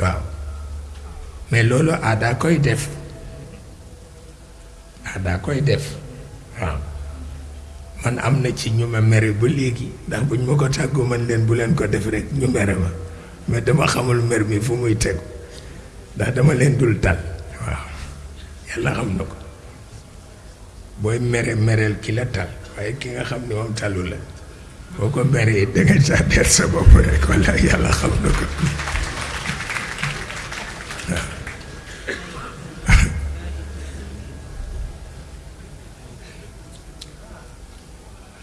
waaw mais loolu aadaa koy def aadaa koy def waaw man am na ci ñu ma mere ba léegi ndax buñ ma ko tàggu man leen bu leen ko def rek ñu mere ma mais dama xamul mer mi fu muy tegu ndax dama leen dul tal waaw yàlla xam na ko booy mere mereel ki la tal waaye ki nga xam ne moom talu la boo ko meree da nga caa der sa bopp rek wala yàlla xam na ko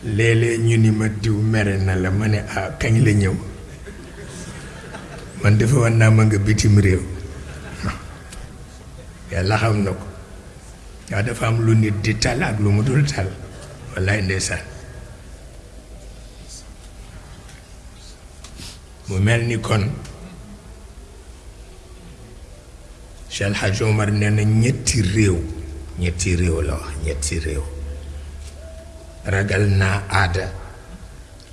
léeg-léeg ñu ni ma diw mere na la ma ne ah kañ la ñëw man defe woon naa ma nga bitim réew yàlla xam na ko waaw dafa am lu nit di tal ak lu mu dul tal wallaay ndeysaan mu mel ni kon Cheikh El Hadj Omar nee na ñetti réew ñetti réew la wax ñetti réew ragal naa aada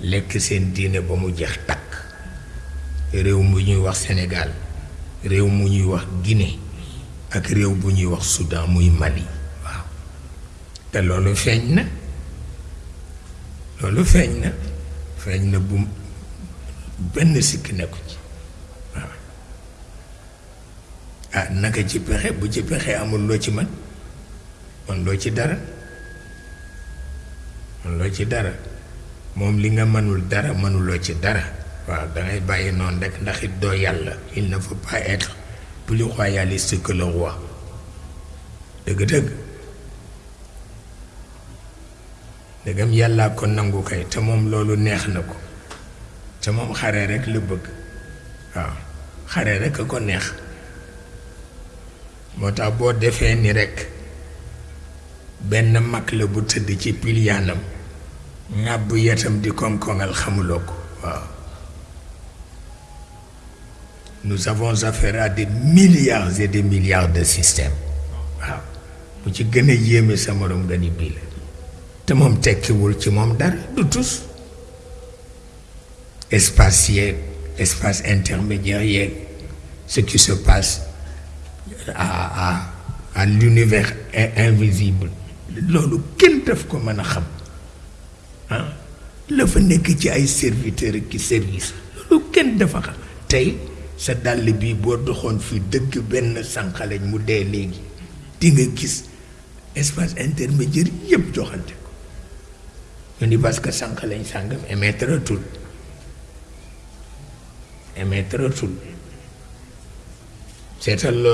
lekk seen diine ba mu jeex takk réew mu ñuy wax Sénégal réew mu ñuy wax Guinée ak réew bu ñuy wax Soudan muy Mali waaw te loolu feeñ na loolu feeñ na feeñ na bu benn sikk nekku ci ah naka ci pexe bu ci pexe amul loo ci man man loo ci dara man loo ci dara moom li nga mënul dara mënuloo ci dara waaw dangay bàyyi noonu rek ndax it doo yàlla il ne faut pas être plus royaliste que le roi dëgg-dëgg ndegam yàllaa ko nangu kay te moom loolu neex na ko te moom xare rekk la bëgg waaw xare rekk a ko neex moo tax boo defee ni rekk benn mag la bu tëdd ci pilyaanam ŋàbb yetam di koŋ-koŋal xamuloo ko waaw nous avons affaire à des milliards et des milliards de systèmes waaw bu ci gën a yéeme sa morom nga ni bii la te moom tekkiwul ci moom dara du tus espace yeeg espace intermédiaire yeeg ce qui se passe à à à l'univers invisible loolu kenn daf ko mën a xam ah la fa nekk ci ay serviteur ki service loolu kenn dafa xam tey sa dàll bi boo doxoon fi dëkk benn sànqaleñ mu dee léegi di nga gis espace intermédiaire yëpp joxante ko ñu ni parce que sànqaleñ sàngam émettre tul émettre tul seetal loolu